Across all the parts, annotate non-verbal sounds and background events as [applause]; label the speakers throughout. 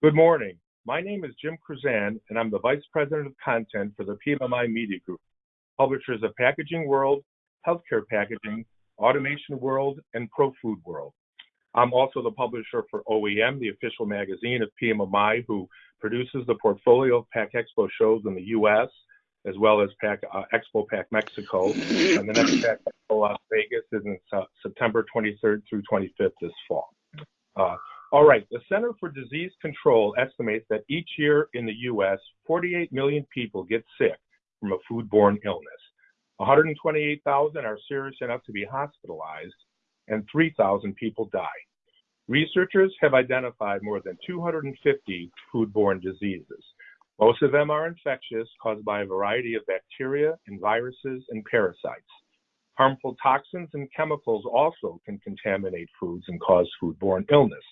Speaker 1: Good morning. My name is Jim Chrzan, and I'm the Vice President of Content for the PMMI Media Group, publishers of Packaging World, Healthcare Packaging, Automation World, and Pro Food World. I'm also the publisher for OEM, the official magazine of PMMI, who produces the portfolio of Pack Expo shows in the U.S., as well as Pack uh, Expo Pack Mexico. And the next Pack Expo Las Vegas is in uh, September 23rd through 25th this fall. Uh, all right, the Center for Disease Control estimates that each year in the U.S., 48 million people get sick from a foodborne illness. 128,000 are serious enough to be hospitalized, and 3,000 people die. Researchers have identified more than 250 foodborne diseases. Most of them are infectious, caused by a variety of bacteria and viruses and parasites. Harmful toxins and chemicals also can contaminate foods and cause foodborne illness.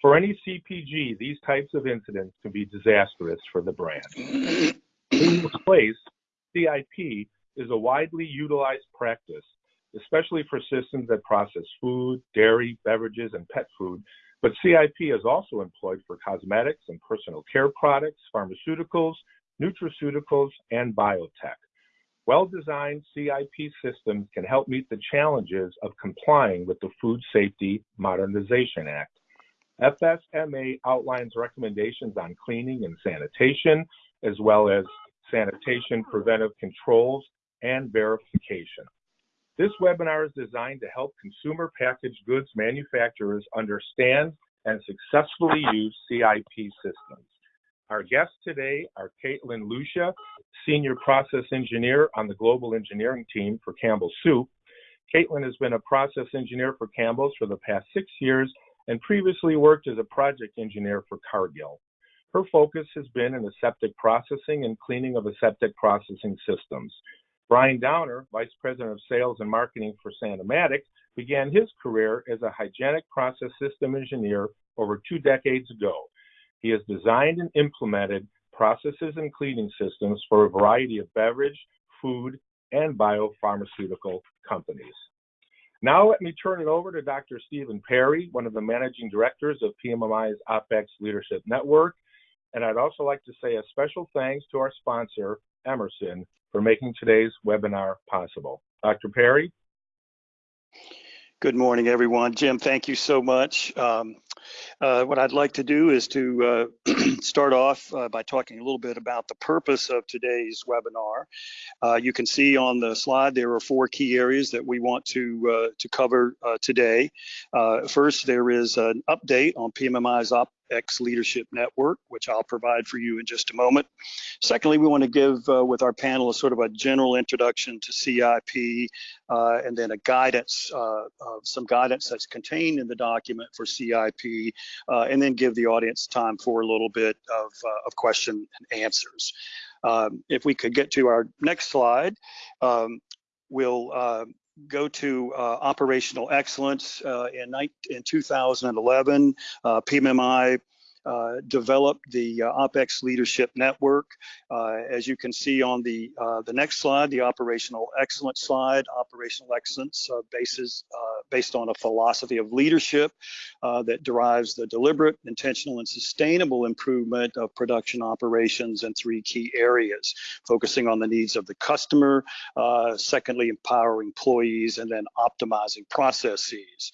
Speaker 1: For any CPG, these types of incidents can be disastrous for the brand. In this place, CIP is a widely utilized practice, especially for systems that process food, dairy, beverages, and pet food. But CIP is also employed for cosmetics and personal care products, pharmaceuticals, nutraceuticals, and biotech. Well-designed CIP systems can help meet the challenges of complying with the Food Safety Modernization Act. FSMA outlines recommendations on cleaning and sanitation, as well as sanitation preventive controls and verification. This webinar is designed to help consumer packaged goods manufacturers understand and successfully use CIP systems. Our guests today are Caitlin Lucia, Senior Process Engineer on the Global Engineering Team for Campbell Soup. Caitlin has been a process engineer for Campbell's for the past six years and previously worked as a project engineer for Cargill. Her focus has been in aseptic processing and cleaning of aseptic processing systems. Brian Downer, Vice President of Sales and Marketing for Sanimatic, began his career as a hygienic process system engineer over two decades ago. He has designed and implemented processes and cleaning systems for a variety of beverage, food, and biopharmaceutical companies. Now let me turn it over to Dr. Stephen Perry, one of the managing directors of PMMI's OPEX Leadership Network. And I'd also like to say a special thanks to our sponsor, Emerson, for making today's webinar possible. Dr. Perry?
Speaker 2: Good morning, everyone. Jim, thank you so much. Um, uh, what I'd like to do is to uh, [clears throat] start off uh, by talking a little bit about the purpose of today's webinar. Uh, you can see on the slide there are four key areas that we want to uh, to cover uh, today. first, there is an update on PMMI's op X Leadership Network, which I'll provide for you in just a moment. Secondly, we want to give uh, with our panel a sort of a general introduction to CIP uh, and then a guidance, uh, some guidance that's contained in the document for CIP, uh, and then give the audience time for a little bit of, uh, of question and answers. Um, if we could get to our next slide, um, we'll uh, go to uh, operational excellence uh, in, in 2011. Uh, PMMI uh, developed the uh, OPEX Leadership Network. As you can see on the the next slide, the operational excellence slide, operational excellence bases based on a philosophy of leadership that derives the deliberate, intentional, and sustainable improvement of production operations in three key areas, focusing on the needs of the customer, secondly, empowering employees, and then optimizing processes.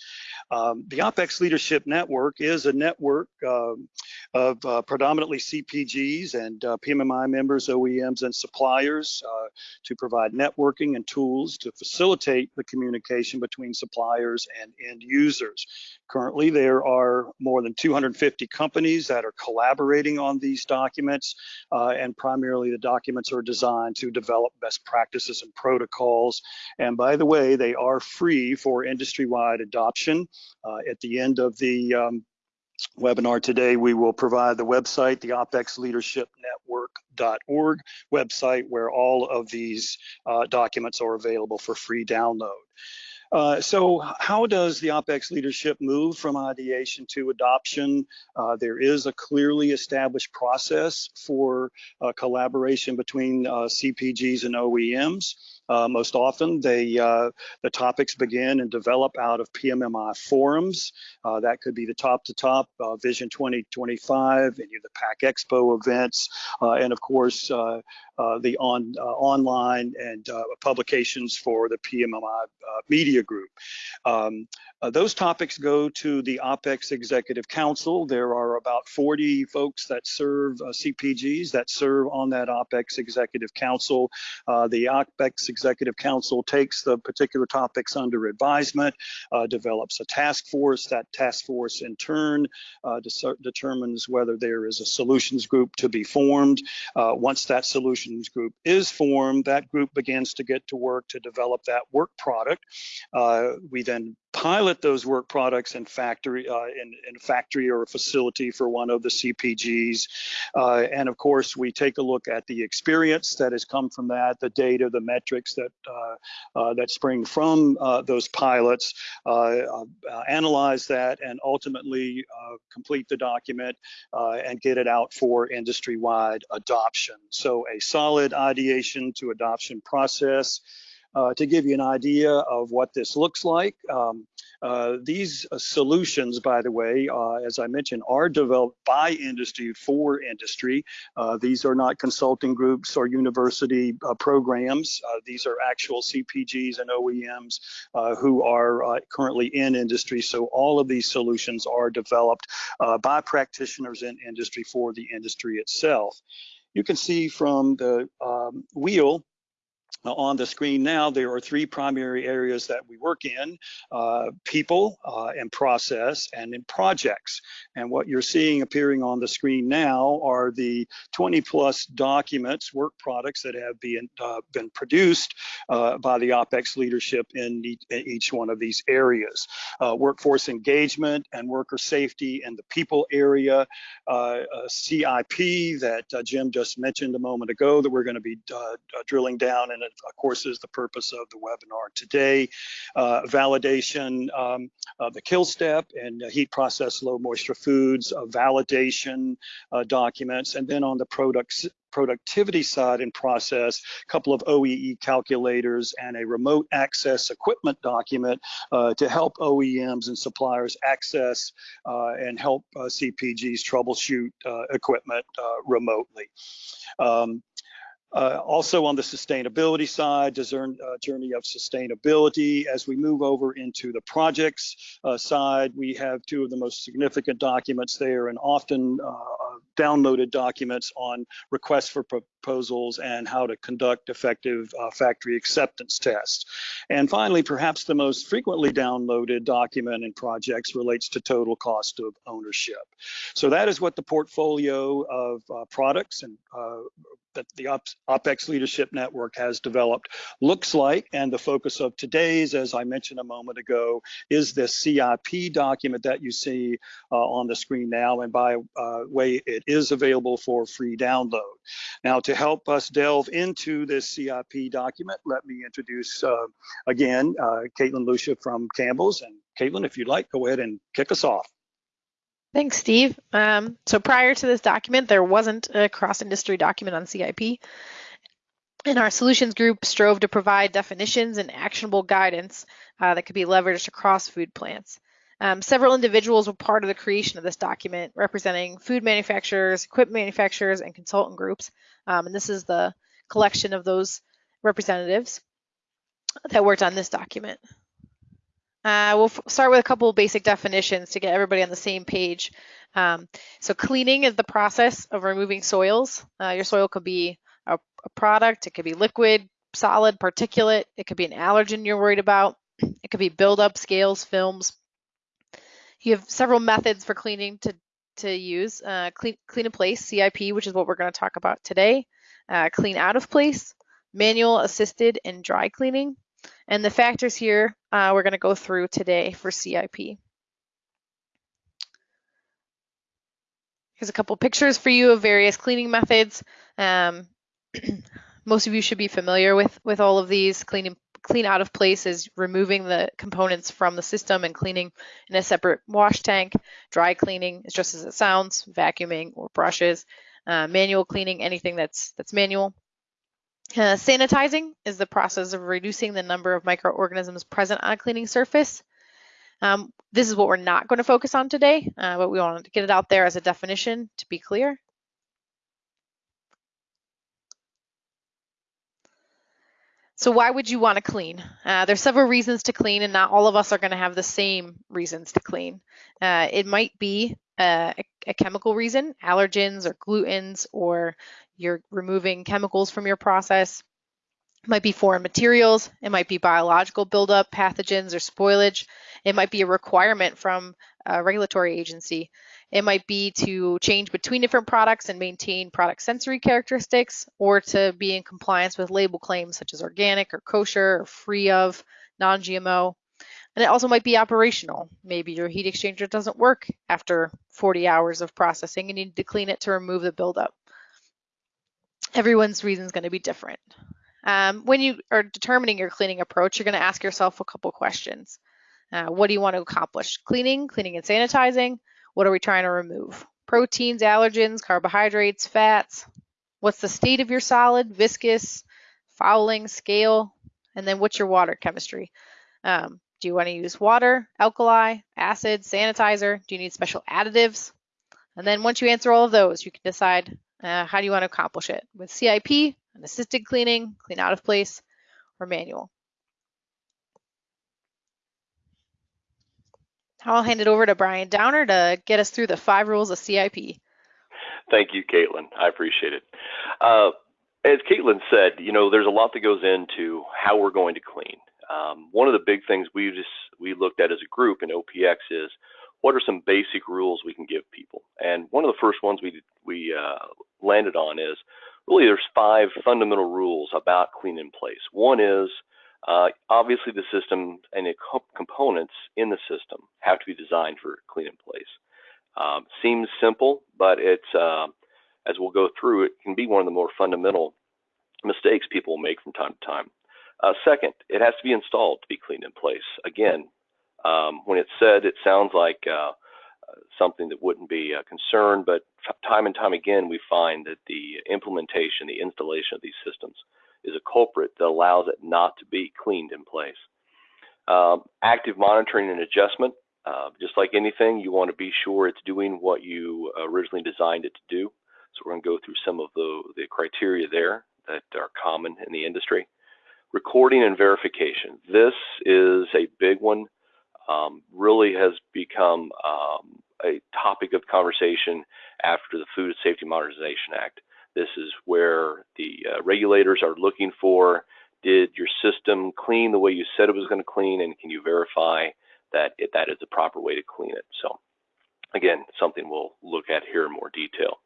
Speaker 2: Um, the OPEX Leadership Network is a network um, of uh, predominantly CPGs and uh, PMMI members, OEMs, and suppliers uh, to provide networking and tools to facilitate the communication between suppliers and end users. Currently, there are more than 250 companies that are collaborating on these documents, uh, and primarily the documents are designed to develop best practices and protocols. And by the way, they are free for industry-wide adoption. Uh, at the end of the um, webinar today, we will provide the website, the OPEX Leadership Network.org website, where all of these uh, documents are available for free download. Uh, so how does the OPEX leadership move from ideation to adoption? Uh, there is a clearly established process for uh, collaboration between uh, CPGs and OEMs. Uh, most often, they uh, the topics begin and develop out of PMMI forums. Uh, that could be the top to top uh, Vision 2025, any of the Pack Expo events, uh, and of course uh, the on online and publications for the PMMI media group. Um, those topics go to the OPEX Executive Council. There are about 40 folks that serve CPGs that serve on that OPEX Executive Council. the OPEX Executive Council takes the particular topics under advisement, uh, develops a task force. That task force in turn uh, determines whether there is a solutions group to be formed. Uh, once that solutions group is formed, that group begins to get to work to develop that work product. Uh, we then pilot those work products in factory uh, in, in, a factory or a facility for one of the CPGs. Uh, and of course, we take a look at the experience that has come from that, the data, the metrics that uh, uh that spring from uh, those pilots, uh, analyze that, and ultimately complete the document and get it out for industry-wide adoption. So a solid ideation to adoption process. Uh, to give you an idea of what this looks like, um, uh, these uh, solutions, by the way, uh, as I mentioned, are developed by industry for industry. Uh, these are not consulting groups or university programs. these are actual CPGs and OEMs who are currently in industry. So all of these solutions are developed by practitioners in industry for the industry itself. You can see from the um, wheel on the screen now, there are three primary areas that we work in, uh, people uh, and process and in projects. And what you're seeing appearing on the screen now are the 20 plus documents, work products that have been, uh, been produced uh, by the OPEX leadership in, in, each one of these areas. Uh, workforce engagement and worker safety in the people area, uh, CIP that Jim just mentioned a moment ago that we're gonna be drilling down in of course, is the purpose of the webinar today. Uh, validation um, of the kill step and heat process low moisture foods, uh, validation uh, documents, and then on the products productivity side and process, a couple of OEE calculators and a remote access equipment document uh, to help OEMs and suppliers access uh, and help uh, CPGs troubleshoot uh, equipment uh, remotely. Um, uh, also on the sustainability side, discern, uh, journey of sustainability. As we move over into the projects uh, side, we have two of the most significant documents there and often uh, downloaded documents on requests for proposals and how to conduct effective uh, factory acceptance tests. And finally, perhaps the most frequently downloaded document in projects relates to total cost of ownership. So that is what the portfolio of uh, products and uh, that the OPEX Leadership Network has developed looks like. And the focus of today's, as I mentioned a moment ago, is this CIP document that you see uh, on the screen now. And by uh, way, it is available for free download. Now, to help us delve into this CIP document, let me introduce uh, again uh, Caitlin Lucia from Campbell's. And Caitlin, if you'd like, go ahead and kick us off.
Speaker 3: Thanks, Steve. Um, so prior to this document, there wasn't a cross-industry document on CIP. And our solutions group strove to provide definitions and actionable guidance uh, that could be leveraged across food plants. Um, several individuals were part of the creation of this document, representing food manufacturers, equipment manufacturers, and consultant groups. Um, and this is the collection of those representatives that worked on this document. Uh, we'll start with a couple basic definitions to get everybody on the same page. Um, so cleaning is the process of removing soils. Uh, your soil could be a, a, product, it could be liquid, solid, particulate, it could be an allergen you're worried about, it could be buildup, scales, films. You have several methods for cleaning to, to use. Uh, clean, clean in place, CIP, which is what we're going to talk about today. Uh, clean out of place, manual, assisted, and dry cleaning. And the factors here uh, we're going to go through today for CIP. Here's a couple pictures for you of various cleaning methods. Um, [clears throat] most of you should be familiar with, with all of these. Cleaning, clean out of place is removing the components from the system and cleaning in a separate wash tank. Dry cleaning is just as it sounds, vacuuming or brushes. Uh, manual cleaning, anything that's, that's manual. Uh, sanitizing is the process of reducing the number of microorganisms present on a cleaning surface. Um, this is what we're not going to focus on today, uh, but we want to get it out there as a definition to be clear. So why would you want to clean? Uh, there's several reasons to clean, and not all of us are going to have the same reasons to clean. Uh, it might be uh, a, a, chemical reason, allergens or glutens, or you're removing chemicals from your process. It might be foreign materials. It might be biological buildup, pathogens, or spoilage. It might be a requirement from a regulatory agency. It might be to change between different products and maintain product sensory characteristics, or to be in compliance with label claims such as organic or kosher or free of, non-GMO. And it also might be operational. Maybe your heat exchanger doesn't work after 40 hours of processing and you need to clean it to remove the buildup. Everyone's reason is going to be different. Um, when you are determining your cleaning approach, you're going to ask yourself a couple questions. Uh, what do you want to accomplish? Cleaning, cleaning and sanitizing, what are we trying to remove? Proteins, allergens, carbohydrates, fats. What's the state of your solid, viscous, fouling, scale? And then what's your water chemistry? Um, do you want to use water, alkali, acid, sanitizer? Do you need special additives? And then once you answer all of those, you can decide uh, how do you want to accomplish it with CIP, an assisted cleaning, clean out of place, or manual. I'll hand it over to Brian Downer to get us through the five rules of CIP.
Speaker 4: Thank you, Caitlin. I appreciate it. Uh, as Caitlin said, you know, there's a lot that goes into how we're going to clean. Um, one of the big things we just we looked at as a group in OPEX is what are some basic rules we can give people. And one of the first ones we we uh, landed on is really there's five fundamental rules about clean in place. One is uh, obviously, the system and the components in the system have to be designed for clean in place. Um, seems simple, but it's uh, as we'll go through, it can be one of the more fundamental mistakes people make from time to time. Uh, second, it has to be installed to be cleaned in place. Again, um, when it's said, it sounds like uh, something that wouldn't be a concern, but time and time again, we find that the implementation, the installation of these systems is a culprit that allows it not to be cleaned in place. Um, active monitoring and adjustment, uh, just like anything, you want to be sure it's doing what you originally designed it to do. So we're going to go through some of the, the criteria there that are common in the industry. Recording and verification. This is a big one. Um, really has become um, a topic of conversation after the Food Safety Modernization Act. This is where the uh, regulators are looking for did your system clean the way you said it was going to clean, and can you verify that it, that is the proper way to clean it? So, again, something we'll look at here in more detail.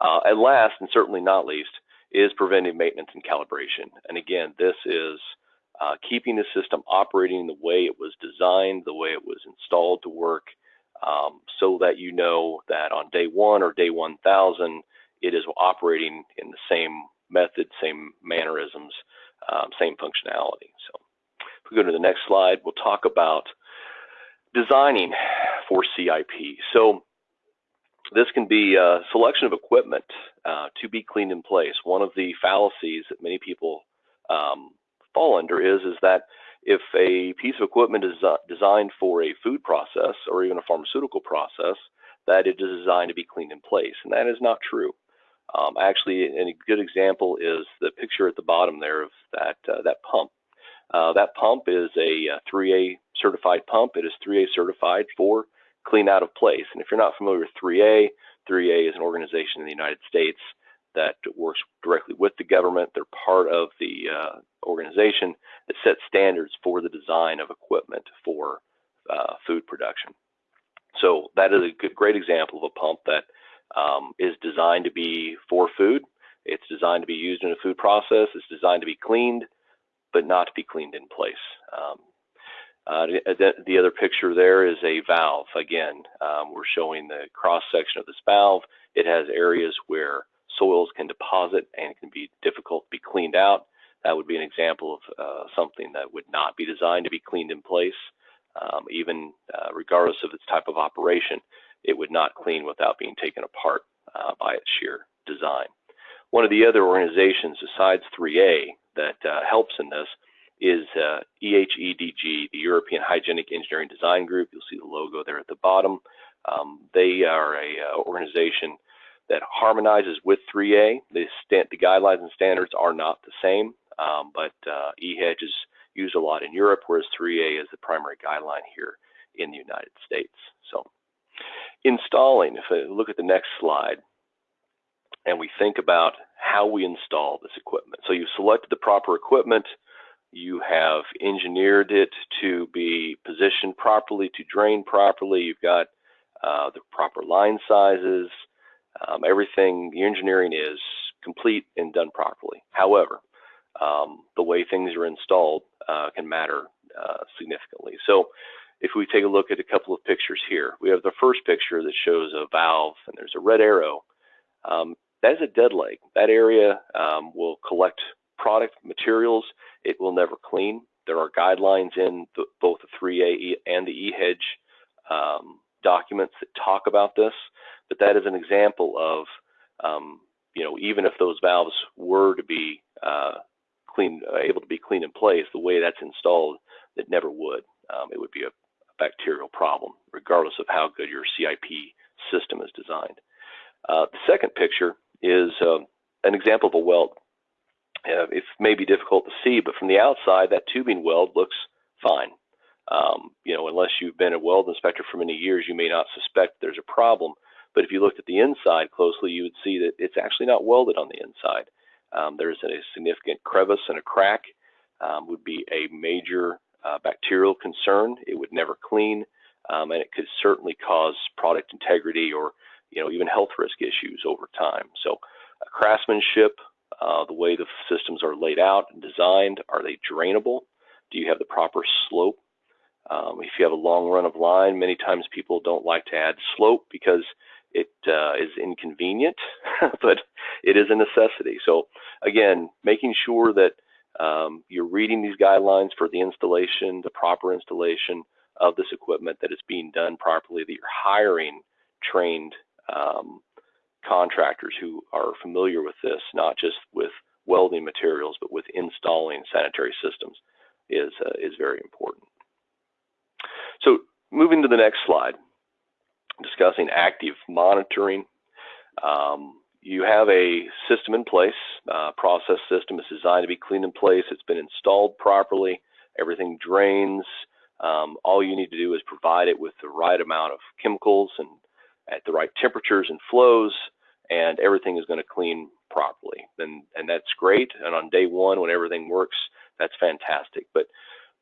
Speaker 4: Uh, and last, and certainly not least, is preventive maintenance and calibration. And again, this is uh, keeping the system operating the way it was designed, the way it was installed to work, um, so that you know that on day one or day 1000, it is operating in the same method, same mannerisms, um, same functionality. So if we go to the next slide, we'll talk about designing for CIP. So this can be a selection of equipment uh, to be cleaned in place. One of the fallacies that many people um, fall under is, is that if a piece of equipment is designed for a food process or even a pharmaceutical process, that it is designed to be cleaned in place. And that is not true. Um, actually, a good example is the picture at the bottom there of that uh, that pump. Uh, that pump is a, a uh, 3A certified pump. It is 3A certified for clean out of place. And if you're not familiar with 3A, 3A is an organization in the United States that works directly with the government. They're part of the uh, organization that sets standards for the design of equipment for uh, food production. So that is a good, great example of a pump that um, is designed to be for food. It's designed to be used in a food process. It's designed to be cleaned, but not to be cleaned in place. Um, uh, the, the, other picture there is a valve. Again, um, we're showing the cross section of this valve. It has areas where soils can deposit and can be difficult to be cleaned out. That would be an example of uh, something that would not be designed to be cleaned in place, um, even uh, regardless of its type of operation it would not clean without being taken apart uh, by its sheer design. One of the other organizations besides 3A that uh, helps in this is uh, EHEDG, the European Hygienic Engineering Design Group. You'll see the logo there at the bottom. Um, they are a uh, organization that harmonizes with 3A. The, the, guidelines and standards are not the same, um, but uh, EHEDG is used a lot in Europe, whereas 3A is the primary guideline here in the United States. So installing, if I look at the next slide, and we think about how we install this equipment. So you've selected the proper equipment, you have engineered it to be positioned properly, to drain properly, you've got uh, the proper line sizes, um, everything, the engineering is complete and done properly. However, um, the way things are installed uh, can matter uh, significantly. So if we take a look at a couple of pictures here, we have the first picture that shows a valve and there's a red arrow. Um, that is a dead leg. That area um, will collect product materials. It will never clean. There are guidelines in the, both the 3A and the EHEDG um, documents that talk about this, but that is an example of, um, you know, even if those valves were to be uh, clean, uh, able to be clean in place, the way that's installed, it never would. Um, it would be a, bacterial problem, regardless of how good your CIP system is designed. Uh, the second picture is uh, an example of a weld. Uh, it may be difficult to see, but from the outside, that tubing weld looks fine. Um, you know, unless you've been a weld inspector for many years, you may not suspect there's a problem. But if you looked at the inside closely, you would see that it's actually not welded on the inside. Um, there's a significant crevice and a crack. Um, would be a major uh, bacterial concern. It would never clean, um, and it could certainly cause product integrity or you know even health risk issues over time. So, uh, craftsmanship, uh, the way the systems are laid out and designed, are they drainable? Do you have the proper slope? Um, if you have a long run of line, many times people don't like to add slope because it uh, is inconvenient, [laughs] but it is a necessity. So again, making sure that um, you're reading these guidelines for the installation, the proper installation of this equipment, that it's being done properly, that you're hiring trained um, contractors who are familiar with this, not just with welding materials, but with installing sanitary systems is, uh, is very important. So moving to the next slide, discussing active monitoring. Um, you have a system in place, uh, process system is designed to be clean in place. It's been installed properly. Everything drains. Um, all you need to do is provide it with the right amount of chemicals and at the right temperatures and flows, and everything is going to clean properly. And, and that's great. And on day one, when everything works, that's fantastic. But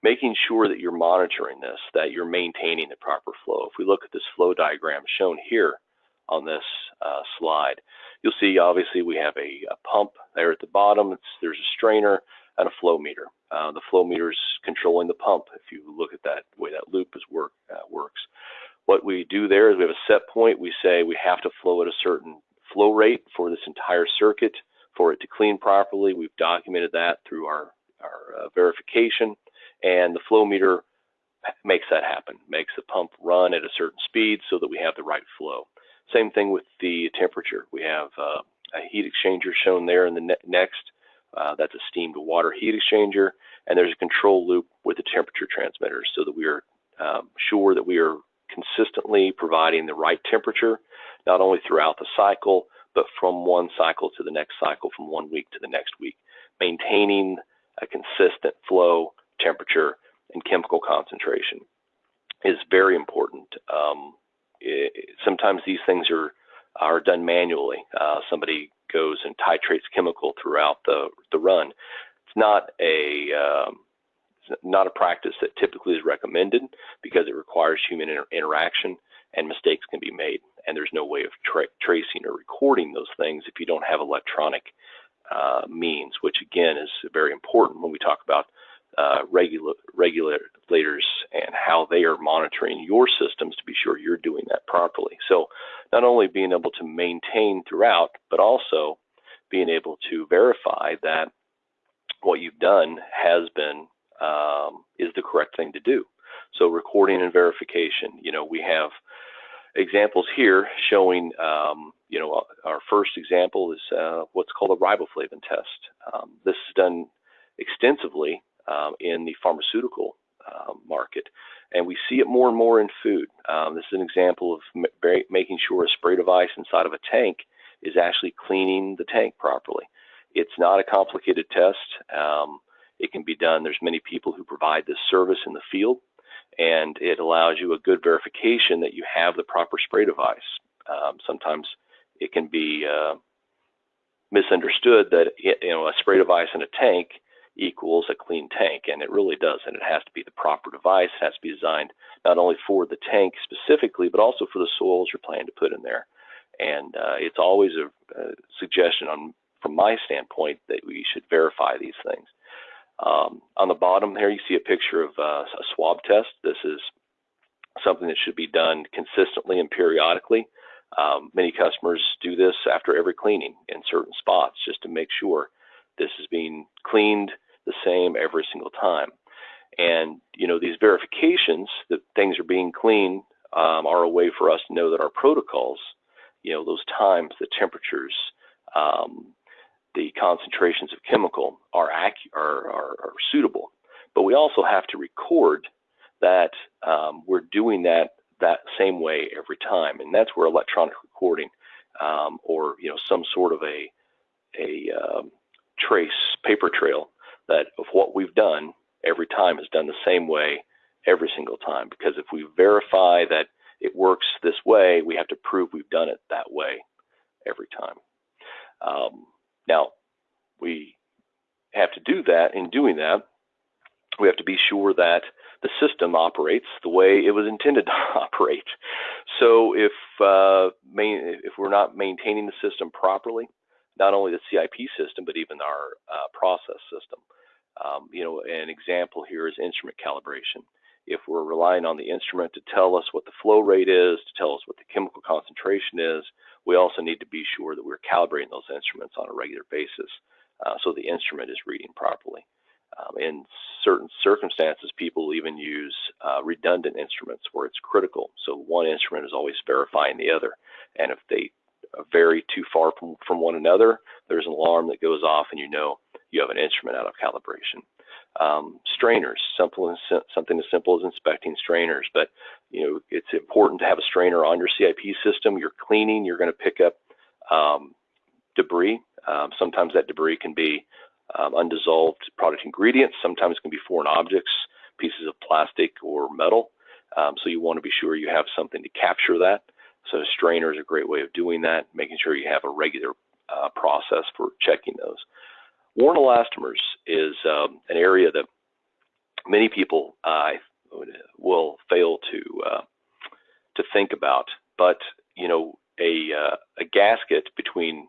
Speaker 4: making sure that you're monitoring this, that you're maintaining the proper flow. If we look at this flow diagram shown here on this uh, slide, you'll see obviously we have a, a pump there at the bottom. It's, there's a strainer and a flow meter. Uh, the flow meter is controlling the pump. If you look at that way that loop is work uh, works. What we do there is we have a set point. We say we have to flow at a certain flow rate for this entire circuit for it to clean properly. We've documented that through our, our uh, verification and the flow meter makes that happen, makes the pump run at a certain speed so that we have the right flow. Same thing with the temperature. We have uh, a heat exchanger shown there in the ne next. Uh, that's a steam to water heat exchanger, and there's a control loop with the temperature transmitter so that we are um, sure that we are consistently providing the right temperature, not only throughout the cycle, but from one cycle to the next cycle, from one week to the next week, maintaining a consistent flow temperature, and chemical concentration is very important. Um, it, sometimes these things are are done manually. Uh, somebody goes and titrates chemical throughout the the run. It's not a um, not a practice that typically is recommended because it requires human inter interaction and mistakes can be made. And there's no way of tra tracing or recording those things if you don't have electronic uh, means, which again is very important when we talk about uh, regula regulators and how they are monitoring your systems to be sure you're doing that properly. So not only being able to maintain throughout, but also being able to verify that what you've done has been um, is the correct thing to do. So recording and verification. You know, we have examples here showing um, you know, our first example is uh, what's called a riboflavin test. Um, this is done extensively um, in the pharmaceutical uh, market, and we see it more and more in food. Um, this is an example of ma making sure a spray device inside of a tank is actually cleaning the tank properly. It's not a complicated test. Um, it can be done. There's many people who provide this service in the field, and it allows you a good verification that you have the proper spray device. Um, sometimes it can be uh, misunderstood that you know a spray device in a tank equals a clean tank, and it really doesn't. It has to be the proper device. It has to be designed not only for the tank specifically, but also for the soils you're planning to put in there. And uh, it's always a, a, suggestion on, from my standpoint, that we should verify these things. Um, on the bottom here, you see a picture of uh, a swab test. This is something that should be done consistently and periodically. Um, many customers do this after every cleaning in certain spots just to make sure this is being cleaned the same every single time. And you know these verifications that things are being cleaned um, are a way for us to know that our protocols, you know, those times, the temperatures, um, the concentrations of chemical are, are, are, are, suitable. But we also have to record that um, we're doing that that same way every time, and that's where electronic recording um, or you know some sort of a a um, trace paper trail that of what we've done every time is done the same way every single time. Because if we verify that it works this way, we have to prove we've done it that way every time. Um, now, we have to do that. In doing that, we have to be sure that the system operates the way it was intended to [laughs] operate. So if uh, main, if we're not maintaining the system properly, not only the CIP system but even our uh, process system, um, you know, an example here is instrument calibration. If we're relying on the instrument to tell us what the flow rate is, to tell us what the chemical concentration is, we also need to be sure that we're calibrating those instruments on a regular basis uh, so the instrument is reading properly. Um, in certain circumstances, people even use uh, redundant instruments where it's critical. So one instrument is always verifying the other. And if they vary too far from, from one another, there's an alarm that goes off and you know you have an instrument out of calibration. Um, strainers, simple something as simple as inspecting strainers, but you know it's important to have a strainer on your CIP system. You're cleaning, you're going to pick up um, debris. Um, sometimes that debris can be um, undissolved product ingredients. Sometimes it can be foreign objects, pieces of plastic or metal. Um, so you want to be sure you have something to capture that. So a strainer is a great way of doing that, making sure you have a regular uh, process for checking those. Worn elastomers is um, an area that many people uh, will fail to uh, to think about, but you know a uh, a gasket between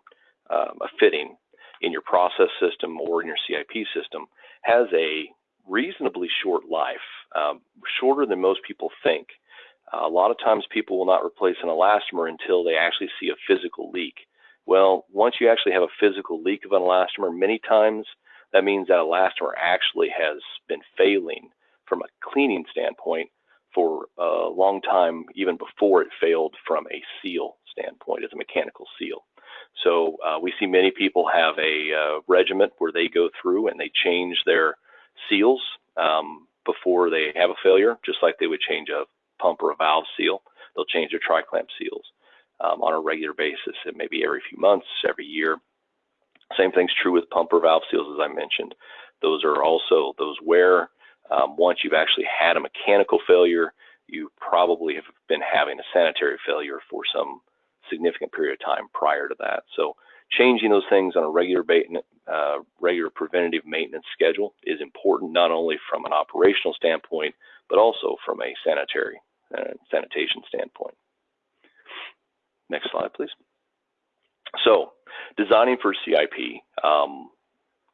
Speaker 4: um, a fitting in your process system or in your CIP system has a reasonably short life, um, shorter than most people think. A lot of times people will not replace an elastomer until they actually see a physical leak. Well, once you actually have a physical leak of an elastomer, many times that means that elastomer actually has been failing from a cleaning standpoint for a long time, even before it failed from a seal standpoint as a mechanical seal. So uh, we see many people have a uh, regiment where they go through and they change their seals um, before they have a failure, just like they would change a pump or a valve seal. They'll change their tri-clamp seals um, on a regular basis. and maybe every few months, every year. Same thing's true with pump or valve seals, as I mentioned. Those are also those where um, once you've actually had a mechanical failure, you probably have been having a sanitary failure for some significant period of time prior to that. So changing those things on a regular, uh, regular preventative maintenance schedule is important not only from an operational standpoint, but also from a sanitary sanitation standpoint. Next slide, please. So, designing for CIP, um,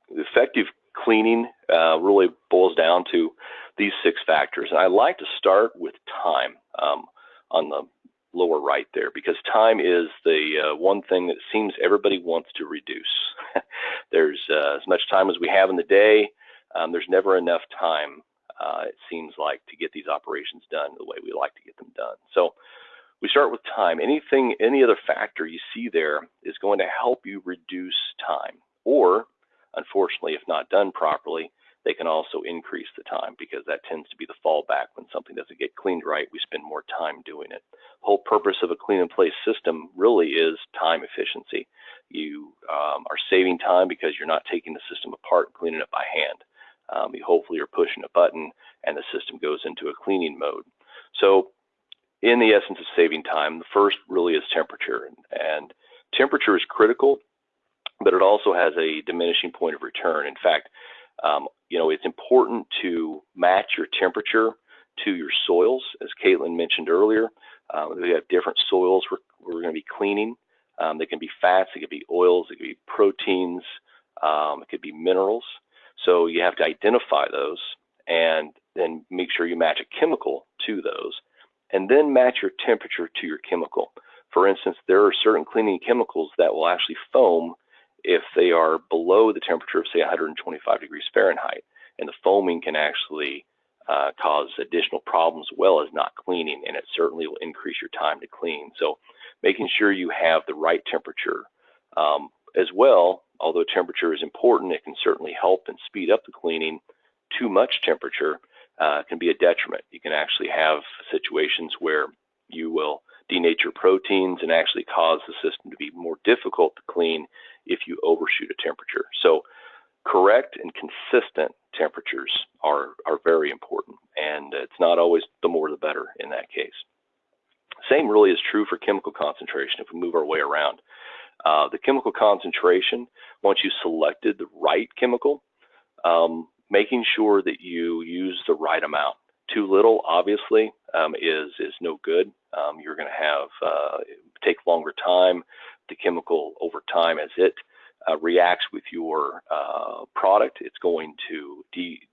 Speaker 4: effective cleaning uh, really boils down to these six factors. And I like to start with time um, on the lower right there because time is the uh, one thing that seems everybody wants to reduce. [laughs] There's uh, as much time as we have in the day. Um, there's never enough time, uh, it seems like, to get these operations done the way we like to get them done. So we start with time. Anything, any other factor you see there is going to help you reduce time. Or, unfortunately, if not done properly, they can also increase the time because that tends to be the fallback when something doesn't get cleaned right. We spend more time doing it. The whole purpose of a clean in place system really is time efficiency. You um, are saving time because you're not taking the system apart and cleaning it by hand. Um, you hopefully are pushing a button and the system goes into a cleaning mode. So in the essence of saving time, the first really is temperature. And temperature is critical, but it also has a diminishing point of return. In fact, um, you know, it's important to match your temperature to your soils, as Caitlin mentioned earlier. Uh, we have different soils we're, we're going to be cleaning. Um, they can be fats, they could be oils, they could be proteins, um, it could be minerals. So you have to identify those and then make sure you match a chemical to those and then match your temperature to your chemical. For instance, there are certain cleaning chemicals that will actually foam if they are below the temperature of say 125 degrees Fahrenheit and the foaming can actually uh, cause additional problems as well as not cleaning and it certainly will increase your time to clean. So making sure you have the right temperature um, as well, although temperature is important, it can certainly help and speed up the cleaning. Too much temperature uh, can be a detriment. You can actually have situations where you will denature proteins and actually cause the system to be more difficult to clean if you overshoot a temperature. So correct and consistent temperatures are, are very important and it's not always the more the better in that case. Same really is true for chemical concentration if we move our way around. Uh, the chemical concentration, once you selected the right chemical, um, making sure that you use the right amount. Too little, obviously, um, is is no good. Um, you're going to have uh, take longer time. The chemical over time, as it uh, reacts with your uh, product, it's going to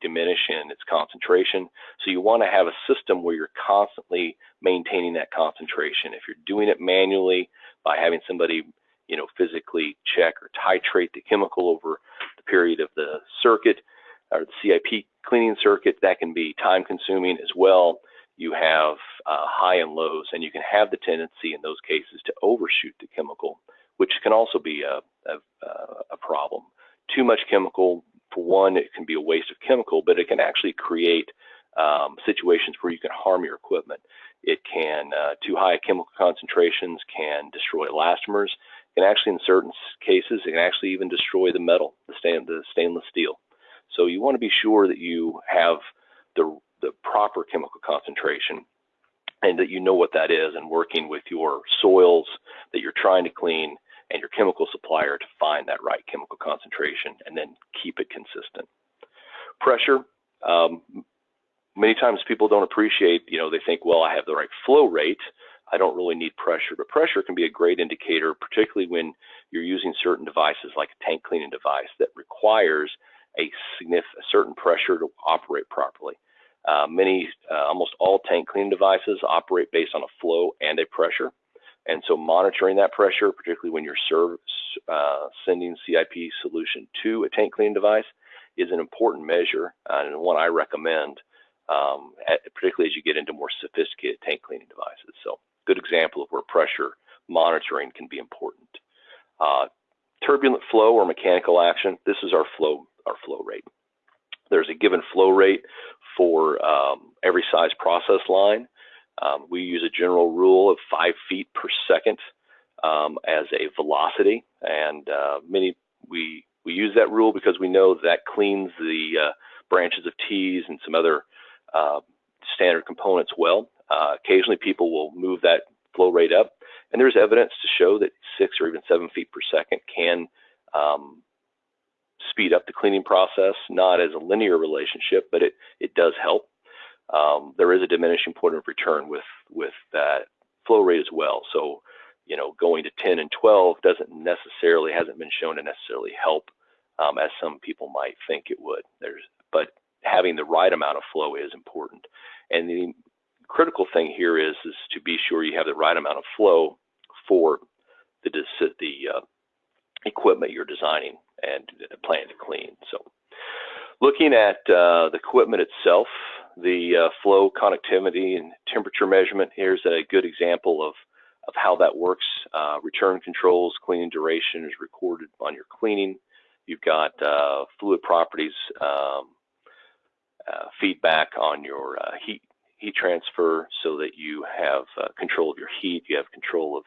Speaker 4: diminish in its concentration. So you want to have a system where you're constantly maintaining that concentration. If you're doing it manually by having somebody, you know, physically check or titrate the chemical over the period of the circuit or the CIP cleaning circuit, that can be time consuming as well. You have uh, high and lows, and you can have the tendency in those cases to overshoot the chemical which can also be a, a, a problem. Too much chemical, for one, it can be a waste of chemical, but it can actually create um, situations where you can harm your equipment. It can, uh, too high chemical concentrations can destroy elastomers. Can actually, in certain cases, it can actually even destroy the metal, the, the stainless steel. So you want to be sure that you have the, the proper chemical concentration and that you know what that is and working with your soils that you're trying to clean and your chemical supplier to find that right chemical concentration and then keep it consistent. Pressure, um, many times people don't appreciate, you know, they think, well, I have the right flow rate. I don't really need pressure, but pressure can be a great indicator, particularly when you're using certain devices like a tank cleaning device that requires a, a certain pressure to operate properly. Uh, many, uh, almost all tank cleaning devices operate based on a flow and a pressure. And so monitoring that pressure, particularly when you're serve, uh, sending CIP solution to a tank cleaning device, is an important measure uh, and one I recommend, um, at, particularly as you get into more sophisticated tank cleaning devices. So good example of where pressure monitoring can be important. Uh, turbulent flow or mechanical action, this is our flow, our flow rate. There's a given flow rate for um, every size process line. Um, we use a general rule of five feet per second um, as a velocity, and uh, many we we use that rule because we know that cleans the uh, branches of tees and some other uh, standard components well. Uh, occasionally, people will move that flow rate up, and there's evidence to show that six or even seven feet per second can um, speed up the cleaning process, not as a linear relationship, but it, it does help um, there is a diminishing point of return with with that flow rate as well. So, you know, going to 10 and 12 doesn't necessarily hasn't been shown to necessarily help um, as some people might think it would. There's but having the right amount of flow is important. And the critical thing here is is to be sure you have the right amount of flow for the the uh, equipment you're designing and plan to clean. So looking at uh, the equipment itself, the uh, flow connectivity and temperature measurement. Here's a good example of, of how that works. Uh, return controls, cleaning duration is recorded on your cleaning. You've got uh, fluid properties, um, uh, feedback on your heat heat transfer so that you have uh, control of your heat, you have control of,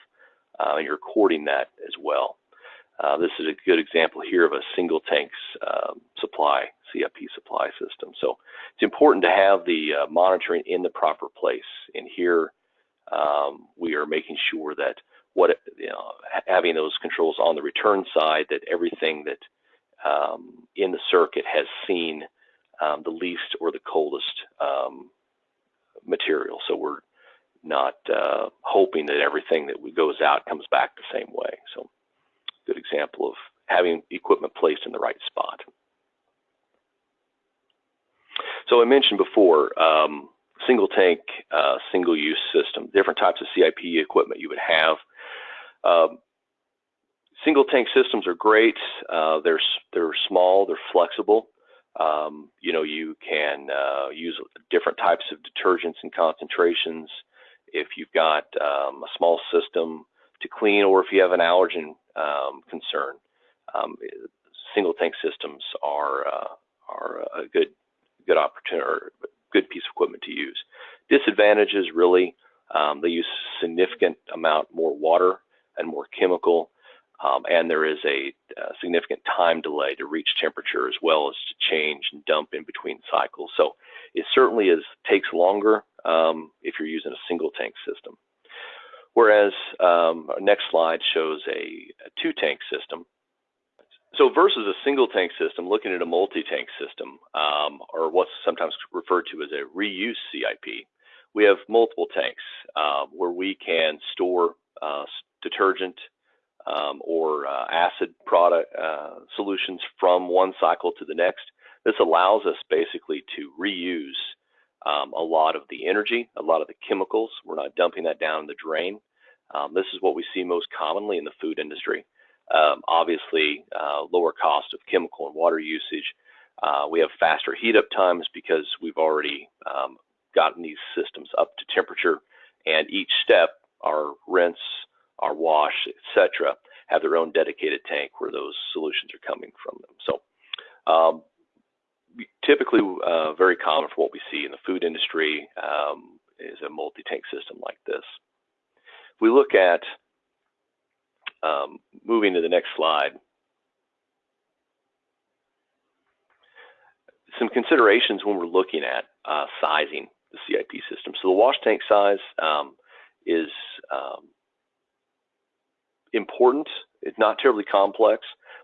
Speaker 4: uh, you're recording that as well. Uh, this is a good example here of a single tanks um, supply, CIP supply system. So it's important to have the uh, monitoring in the proper place. And here um, we are making sure that what you know, having those controls on the return side, that everything that um, in the circuit has seen um, the least or the coldest um, material. So we're not uh, hoping that everything that goes out comes back the same way. So good example of having equipment placed in the right spot. So I mentioned before, um, single tank, uh, single use system, different types of CIP equipment you would have. Um, single tank systems are great. Uh, they're, they're small, they're flexible. Um, you know, you can uh, use different types of detergents and concentrations. If you've got um, a small system to clean, or if you have an allergen um, concern, um, single tank systems are uh, are a good good opportunity or good piece of equipment to use. Disadvantages really, um, they use significant amount more water and more chemical um, and there is a, a, significant time delay to reach temperature as well as to change and dump in between cycles. So it certainly is takes longer um, if you're using a single tank system. Whereas um, our next slide shows a, a two tank system. So versus a single tank system, looking at a multi-tank system, um, or what's sometimes referred to as a reuse CIP, we have multiple tanks uh, where we can store uh, detergent, um, or uh, acid product uh, solutions from one cycle to the next. This allows us basically to reuse um, a lot of the energy, a lot of the chemicals. We're not dumping that down the drain. Um, this is what we see most commonly in the food industry. Um, obviously, uh, lower cost of chemical and water usage. Uh, we have faster heat up times because we've already um, gotten these systems up to temperature, and each step, our rinse, our wash, etc., have their own dedicated tank where those solutions are coming from them. So um, typically uh, very common for what we see in the food industry um, is a multi-tank system like this. If we look at um, moving to the next slide, some considerations when we're looking at uh, sizing the CIP system. So the wash tank size um, is um, important. It's not terribly complex,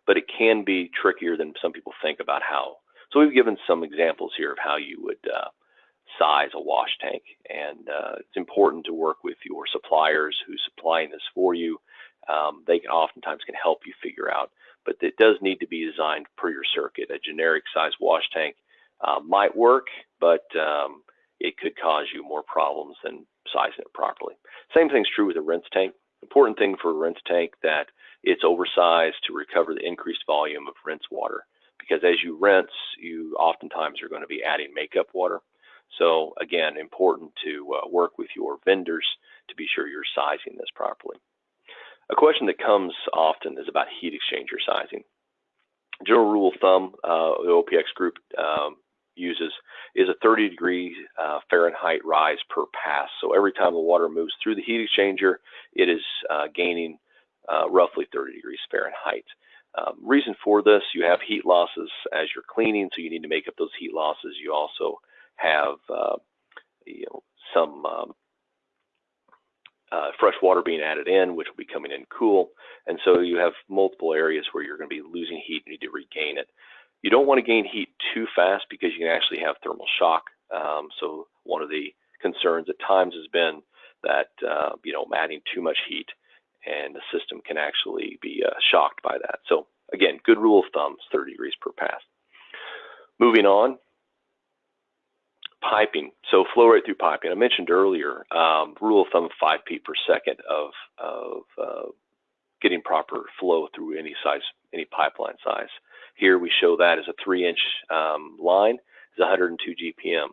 Speaker 4: but it can be trickier than some people think about how. So we've given some examples here of how you would uh, size a wash tank, and uh, it's important to work with your suppliers who's supplying this for you. Um, they can oftentimes can help you figure out, but it does need to be designed per your circuit. A generic size wash tank uh, might work, but um, it could cause you more problems than sizing it properly. Same thing's true with a rinse tank. Important thing for a rinse tank that it's oversized to recover the increased volume of rinse water because as you rinse, you oftentimes are going to be adding makeup water. So again, important to uh, work with your vendors to be sure you're sizing this properly. A question that comes often is about heat exchanger sizing. General rule of thumb, uh, the OPEX group um, uses is a 30 degree uh, Fahrenheit rise per pass. So every time the water moves through the heat exchanger, it is uh, gaining uh, roughly 30 degrees Fahrenheit. Um, reason for this, you have heat losses as you're cleaning, so you need to make up those heat losses. You also have uh, you know, some um, uh, fresh water being added in, which will be coming in cool. And so you have multiple areas where you're going to be losing heat and need to regain it. You don't want to gain heat too fast because you can actually have thermal shock. Um, so one of the concerns at times has been that uh, you know adding too much heat and the system can actually be uh, shocked by that. So again, good rule of thumb is 30 degrees per pass. Moving on, piping. So flow rate through piping. I mentioned earlier, um, rule of thumb 5 feet per second of, of uh, getting proper flow through any size, any pipeline size. Here we show that as a three inch um, line is 102 GPM.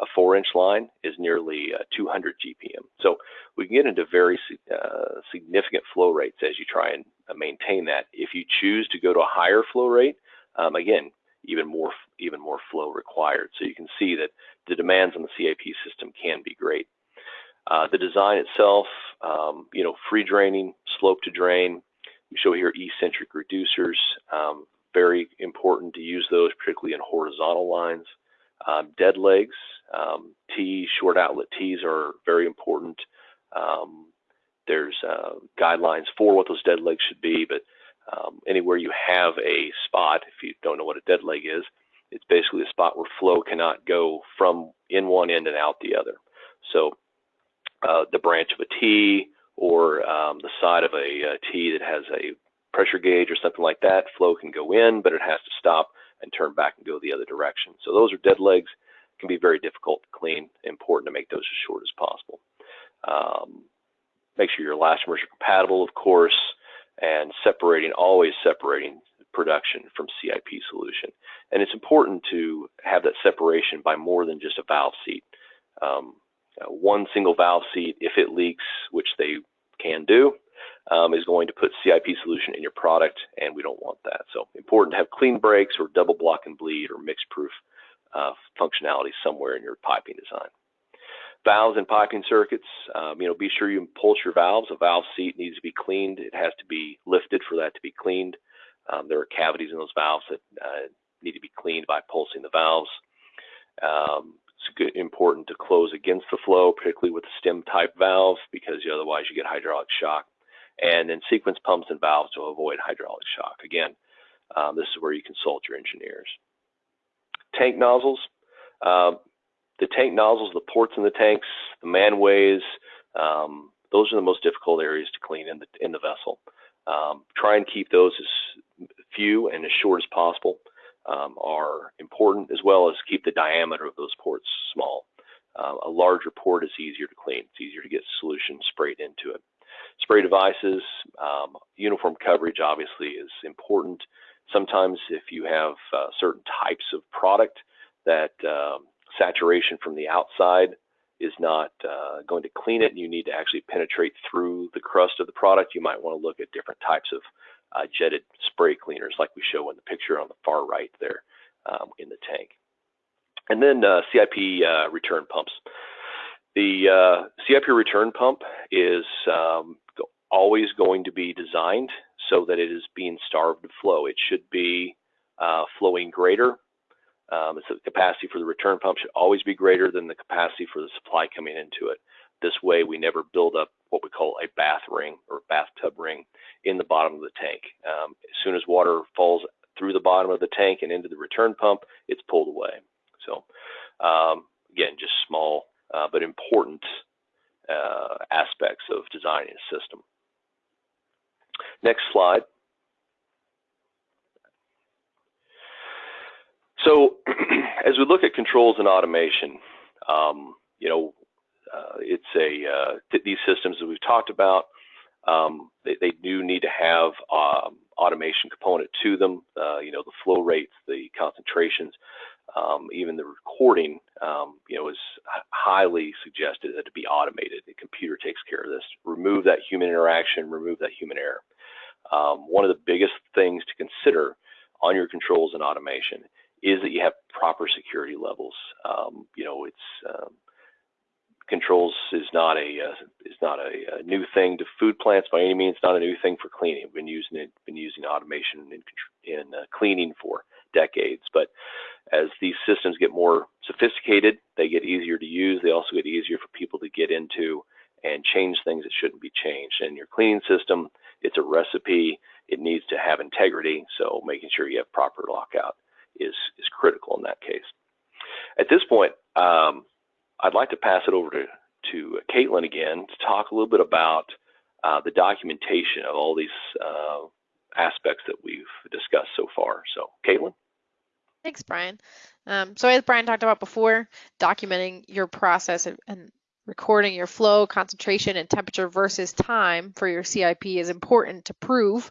Speaker 4: A four inch line is nearly uh, 200 GPM. So we can get into very uh, significant flow rates as you try and uh, maintain that. If you choose to go to a higher flow rate, um, again, even more even more flow required. So you can see that the demands on the CIP system can be great. Uh, the design itself, um, you know, free draining, slope to drain. We show here eccentric reducers. Um, very important to use those, particularly in horizontal lines. Um, dead legs, um, T, short outlet T's are very important. Um, there's uh, guidelines for what those dead legs should be, but um, anywhere you have a spot, if you don't know what a dead leg is, it's basically a spot where flow cannot go from in one end and out the other. So uh, the branch of a T or um, the side of a, a T that has a pressure gauge or something like that, flow can go in, but it has to stop and turn back and go the other direction. So those are dead legs, can be very difficult to clean, important to make those as short as possible. Um, make sure your elastomer are compatible, of course, and separating, always separating production from CIP solution. And it's important to have that separation by more than just a valve seat. Um, uh, one single valve seat, if it leaks, which they can do, um, is going to put CIP solution in your product, and we don't want that. So important to have clean breaks or double block and bleed or mix proof uh, functionality somewhere in your piping design. Valves and piping circuits, um, you know, be sure you pulse your valves. A valve seat needs to be cleaned. It has to be lifted for that to be cleaned. Um, there are cavities in those valves that uh, need to be cleaned by pulsing the valves. Um, it's good, important to close against the flow, particularly with stem type valve, because otherwise you get hydraulic shock. And then sequence pumps and valves to avoid hydraulic shock. Again, um, this is where you consult your engineers. Tank nozzles. Um, the tank nozzles, the ports in the tanks, the manways, um, those are the most difficult areas to clean in the in the vessel. Um, try and keep those as few and as short as possible um, are important, as well as keep the diameter of those ports small. Uh, a larger port is easier to clean. It's easier to get solution sprayed into it. Spray devices, um, uniform coverage obviously is important. Sometimes if you have uh, certain types of product that um, saturation from the outside is not uh, going to clean it and you need to actually penetrate through the crust of the product, you might want to look at different types of uh, jetted spray cleaners like we show in the picture on the far right there um, in the tank. And then uh, CIP uh, return pumps. The uh, CIP return pump is um, always going to be designed so that it is being starved of flow. It should be uh, flowing greater. Um, so the capacity for the return pump should always be greater than the capacity for the supply coming into it. This way, we never build up what we call a bath ring or bathtub ring in the bottom of the tank. Um, as soon as water falls through the bottom of the tank and into the return pump, it's pulled away. So, um, again, just small uh, but important uh, aspects of designing a system. Next slide. So [clears throat] as we look at controls and automation, um, you know, uh, it's a uh, th these systems that we've talked about. Um, they, they, do need to have um, automation component to them. Uh, you know, the flow rates, the concentrations, um, even the recording. Um, you know, is highly suggested that it be automated. The computer takes care of this. Remove that human interaction. Remove that human error. Um, one of the biggest things to consider on your controls and automation is that you have proper security levels. Um, you know, it's um, controls is not a uh, is not a, a, new thing to food plants by any means. It's not a new thing for cleaning. We've been using it, been using automation in, in uh, cleaning for decades. But as these systems get more sophisticated, they get easier to use. They also get easier for people to get into and change things that shouldn't be changed. And your cleaning system, it's a recipe. It needs to have integrity. So making sure you have proper lockout is is critical in that case. At this point, um, I'd like to pass it over to to Caitlin again to talk a little bit about uh, the documentation of all these uh, aspects that we've discussed so far. So, Caitlin.
Speaker 3: Thanks, Brian. Um, so as Brian talked about before, documenting your process and, and recording your flow, concentration, and temperature versus time for your CIP is important to prove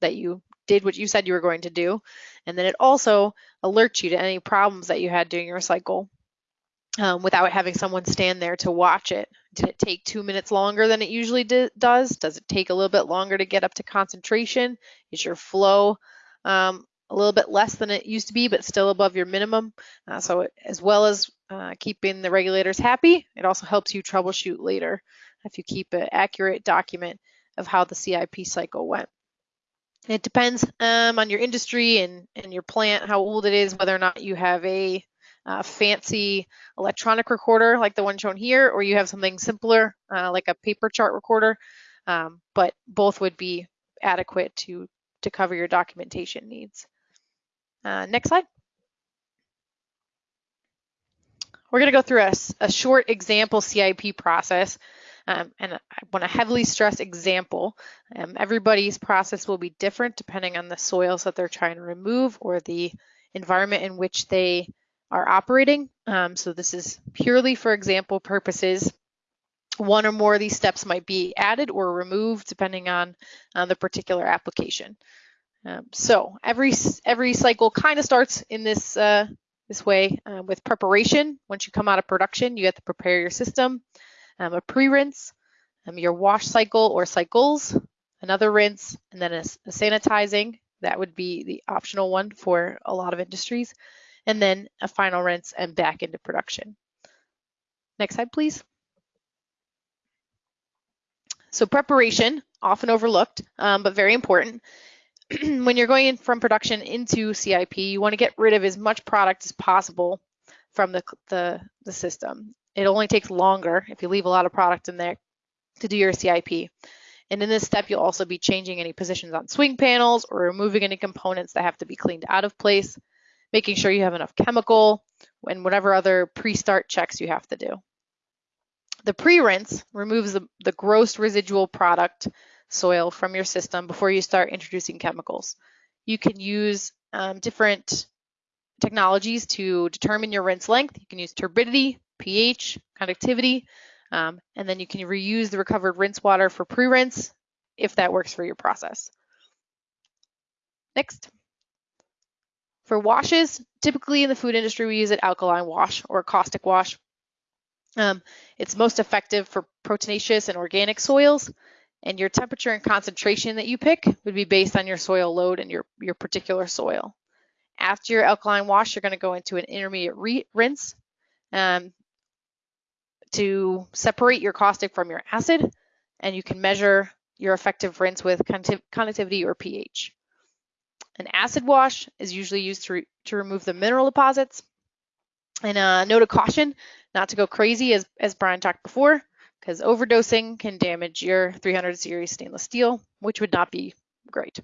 Speaker 3: that you did what you said you were going to do. And then it also alerts you to any problems that you had during your cycle um, without having someone stand there to watch it. Did it take two minutes longer than it usually do, does? Does it take a little bit longer to get up to concentration? Is your flow um, a little bit less than it used to be, but still above your minimum? Uh, so it, as well as uh, keeping the regulators happy, it also helps you troubleshoot later if you keep an accurate document of how the CIP cycle went. It depends um, on your industry and, and your plant, how old it is, whether or not you have a uh, fancy electronic recorder like the one shown here, or you have something simpler uh, like a paper chart recorder. Um, but both would be adequate to, to cover your documentation needs. Uh, next slide. We're going to go through a, a, short example CIP process. Um, and I want to heavily stress example. Um, everybody's process will be different depending on the soils that they're trying to remove or the environment in which they are operating. Um, so this is purely for example purposes. One or more of these steps might be added or removed depending on uh, the particular application. Um, so every every cycle kind of starts in this uh, this way uh, with preparation. Once you come out of production, you have to prepare your system. Um, a pre-rinse, um, your wash cycle or cycles, another rinse, and then a, a sanitizing. That would be the optional one for a lot of industries and then a final rinse and back into production. Next slide, please. So preparation, often overlooked, um, but very important. [clears throat] when you're going in from production into CIP, you want to get rid of as much product as possible from the, the, the system. It only takes longer if you leave a lot of product in there to do your CIP. And in this step, you'll also be changing any positions on swing panels or removing any components that have to be cleaned out of place making sure you have enough chemical, and whatever other pre-start checks you have to do. The pre-rinse removes the, the gross residual product soil from your system before you start introducing chemicals. You can use um, different technologies to determine your rinse length. You can use turbidity, pH, conductivity, um, and then you can reuse the recovered rinse water for pre-rinse if that works for your process. Next. For washes, typically in the food industry, we use an alkaline wash or a caustic wash. Um, it's most effective for proteinaceous and organic soils, and your temperature and concentration that you pick would be based on your soil load and your, your particular soil. After your alkaline wash, you're going to go into an intermediate rinse um, to separate your caustic from your acid, and you can measure your effective rinse with conductivity or pH. An acid wash is usually used to, re to remove the mineral deposits. And a note of caution, not to go crazy as, as Brian talked before, because overdosing can damage your 300 series stainless steel, which would not be great.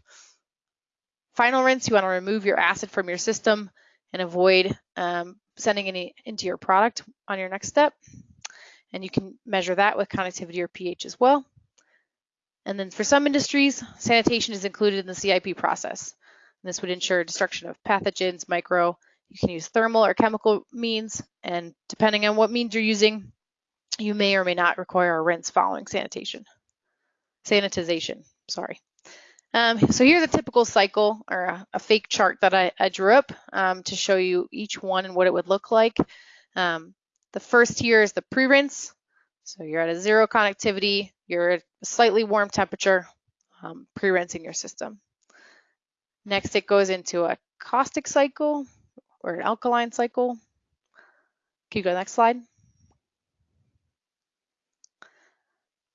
Speaker 3: Final rinse, you want to remove your acid from your system and avoid um, sending any into your product on your next step. And you can measure that with conductivity or pH as well. And then for some industries, sanitation is included in the CIP process. This would ensure destruction of pathogens, micro. You can use thermal or chemical means, and depending on what means you're using, you may or may not require a rinse following sanitation. Sanitization, sorry. Um, so here's a typical cycle or a, a fake chart that I, I drew up um, to show you each one and what it would look like. Um, the first here is the pre-rinse. So you're at a zero conductivity, you're at a slightly warm temperature, um, pre-rinsing your system. Next, it goes into a caustic cycle or an alkaline cycle. Can you go to the next slide?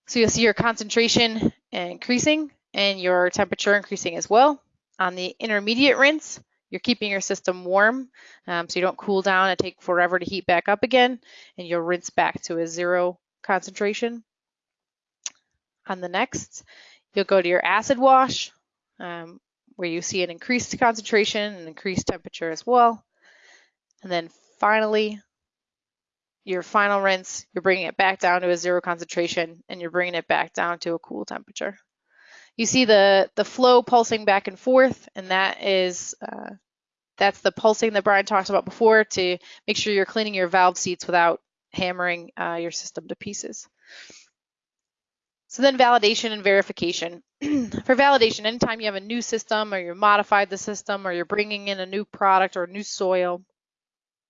Speaker 3: So you'll see your concentration increasing and your temperature increasing as well. On the intermediate rinse, you're keeping your system warm um, so you don't cool down and take forever to heat back up again, and you'll rinse back to a zero concentration. On the next, you'll go to your acid wash, um, where you see an increased concentration and increased temperature as well. And then finally, your final rinse, you're bringing it back down to a zero concentration and you're bringing it back down to a cool temperature. You see the, the flow pulsing back and forth, and that is uh, that's the pulsing that Brian talked about before to make sure you're cleaning your valve seats without hammering uh, your system to pieces. So then validation and verification. [clears throat] For validation, anytime you have a new system or you modified the system or you're bringing in a new product or a new soil,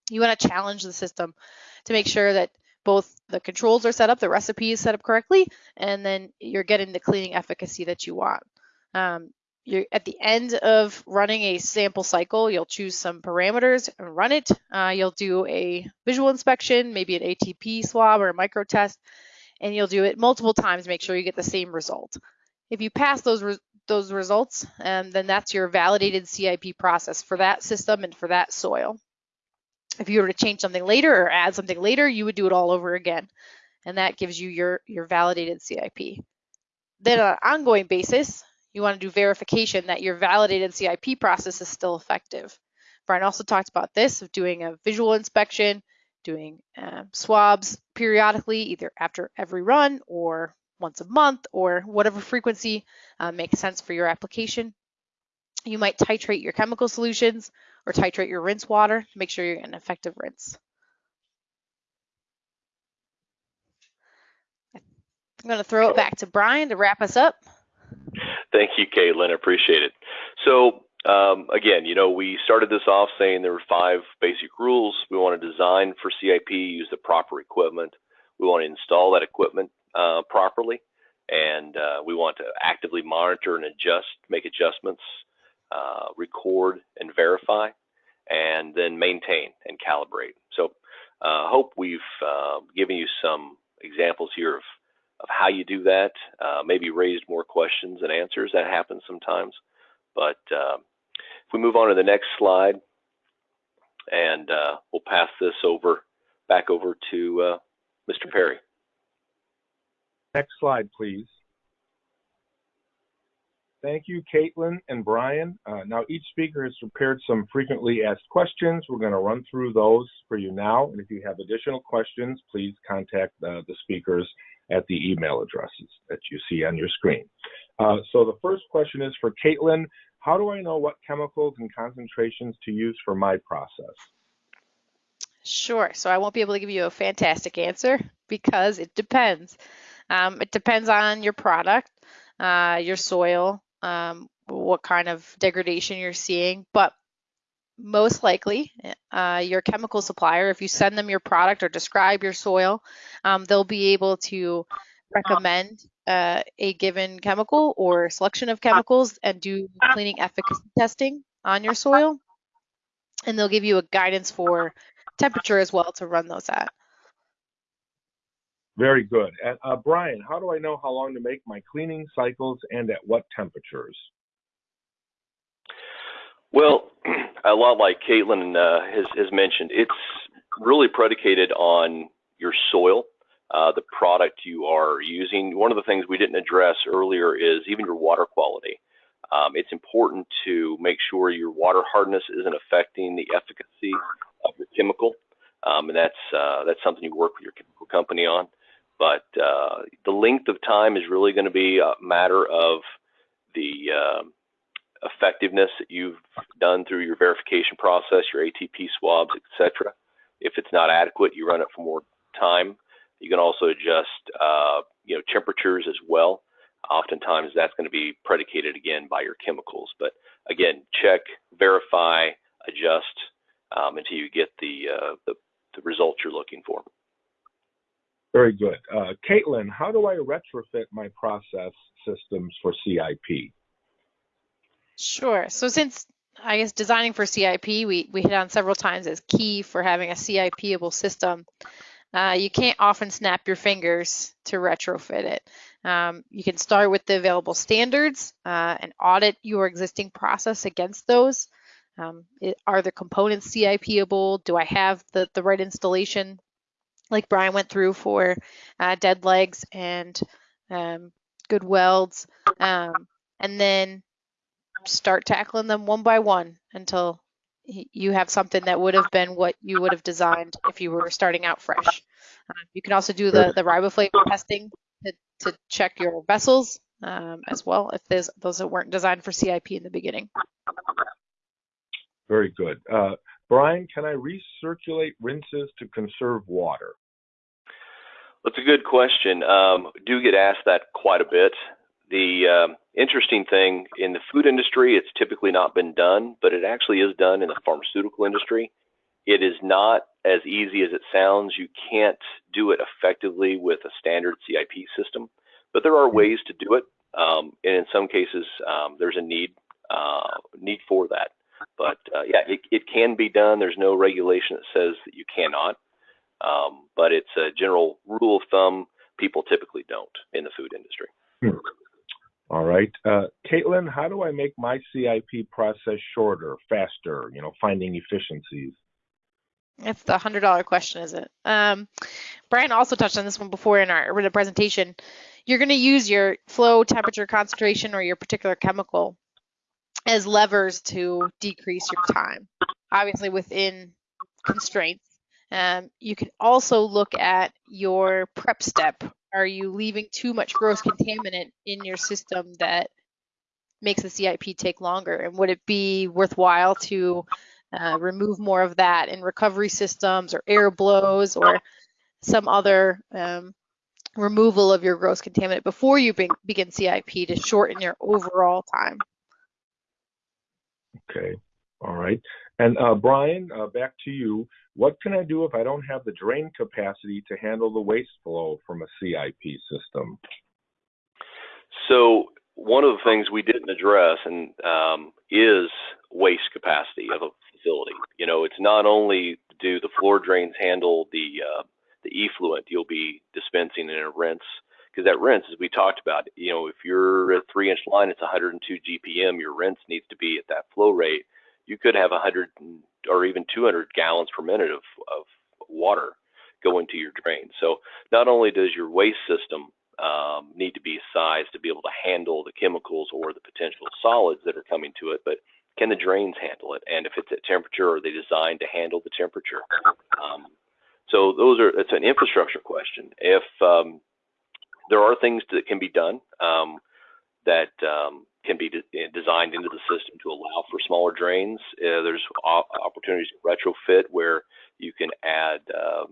Speaker 3: you want to challenge the system to make sure that both the controls are set up, the recipe is set up correctly, and then you're getting the cleaning efficacy that you want. Um, you're at the end of running a sample cycle, you'll choose some parameters and run it. Uh, you'll do a visual inspection, maybe an ATP swab or a micro test, and you'll do it multiple times, to make sure you get the same result. If you pass those re those results, um, then that's your validated CIP process for that system and for that soil. If you were to change something later or add something later, you would do it all over again. And that gives you your, your validated CIP. Then on an ongoing basis, you want to do verification that your validated CIP process is still effective. Brian also talked about this of doing a visual inspection, doing uh, swabs periodically, either after every run or once a month or whatever frequency uh, makes sense for your application. You might titrate your chemical solutions or titrate your rinse water to make sure you're getting an effective rinse. I'm going to throw it back to Brian to wrap us up.
Speaker 4: Thank you, Caitlin. I appreciate it. So um, again, you know, we started this off saying there were five basic rules. We want to design for CIP, use the proper equipment. We want to install that equipment uh, properly, and uh, we want to actively monitor and adjust, make adjustments, uh, record and verify, and then maintain and calibrate. So, I uh, hope we've uh, given you some examples here of of how you do that. Uh, maybe raised more questions than answers. That happens sometimes, but if we move on to the next slide, and we'll pass this over back over to Mr. Perry.
Speaker 1: Next slide, please. Thank you, Caitlin and Brian. Uh, now, each speaker has prepared some frequently asked questions. We're going to run through those for you now. And if you have additional questions, please contact uh, the speakers at the email addresses that you see on your screen. Uh, so the first question is for Caitlin. How do I know what chemicals and concentrations to use for my process?
Speaker 3: Sure. So I won't be able to give you a fantastic answer because it depends. Um, it depends on your product, uh, your soil, um, what kind of degradation you're seeing, but most likely uh, your chemical supplier, if you send them your product or describe your soil, um, they'll be able to recommend uh, a given chemical or selection of chemicals and do cleaning efficacy testing on your soil. And they'll give you a guidance for temperature as well to run those at.
Speaker 1: Very good. Uh, Brian, how do I know how long to make my cleaning cycles and at what temperatures?
Speaker 4: Well, [clears throat] a lot like Caitlin uh, has, has, mentioned, it's really predicated on your soil, uh, the product you are using. One of the things we didn't address earlier is even your water quality. Um, it's important to make sure your water hardness isn't affecting the efficacy of your chemical, um, and that's uh, that's something you work with your chemical company on. But uh, the length of time is really going to be a matter of the uh, effectiveness that you've done through your verification process, your ATP swabs, etc. If it's not adequate, you run it for more time. You can also adjust, uh, you know, temperatures as well. Oftentimes, that's going to be predicated again by your chemicals. But again, check, verify, adjust um, until you get the, uh, the the results you're looking for.
Speaker 1: Very good. Uh, Caitlin, how do I retrofit my process systems for CIP?
Speaker 3: Sure. So since I guess designing for CIP, we, we hit on several times as key for having a CIP-able system. Uh, you can't often snap your fingers to retrofit it. Um, you can start with the available standards uh, and audit your existing process against those. Um, it, are the components CIP-able? Do I have the, the right installation like Brian went through for uh, dead legs and um, good welds, um, and then start tackling them one by one until you have something that would have been what you would have designed if you were starting out fresh. Uh, you can also do the, the riboflavin testing to, to check your vessels um, as well if there's those that weren't designed for CIP in the beginning.
Speaker 1: Very good. Uh, Brian, can I recirculate rinses to conserve water?
Speaker 4: That's a good question. Um, do get asked that quite a bit. The um, interesting thing in the food industry, it's typically not been done, but it actually is done in the pharmaceutical industry. It is not as easy as it sounds. You can't do it effectively with a standard CIP system, but there are ways to do it. Um, and in some cases, um, there's a need uh, need for that. But uh, yeah, it, it can be done. There's no regulation that says that you cannot. Um, but it's a general rule of thumb. People typically don't in the food industry.
Speaker 1: Hmm. All right. Uh, Caitlin, how do I make my CIP process shorter, faster, you know, finding efficiencies?
Speaker 3: It's the hundred dollar question, is it? Um, Brian also touched on this one before in our in the presentation. You're going to use your flow, temperature, concentration, or your particular chemical as levers to decrease your time. Obviously, within constraints. Um, you can also look at your prep step. Are you leaving too much gross contaminant in your system that makes the CIP take longer? And would it be worthwhile to uh, remove more of that in recovery systems or air blows or some other um, removal of your gross contaminant before you be begin CIP to shorten your overall time.
Speaker 1: Okay, all right. And uh, Brian, uh, back to you. What can I do if I don't have the drain capacity to handle the waste flow from a CIP system?
Speaker 4: So one of the things we didn't address and um, is waste capacity of a facility. You know, it's not only do the floor drains handle the uh, the effluent you'll be dispensing in a rinse, because that rinse, as we talked about, you know, if you're a three inch line, it's 102 GPM, your rinse needs to be at that flow rate. You could have 100 or even 200 gallons per minute of, of water go into your drain. So not only does your waste system um, need to be sized to be able to handle the chemicals or the potential solids that are coming to it, but can the drains handle it? And if it's at temperature, are they designed to handle the temperature? Um, so those are it's an infrastructure question. If um, there are things that can be done um, that um, can be de designed into the system to allow for smaller drains, uh, there's opportunities to retrofit where you can add um,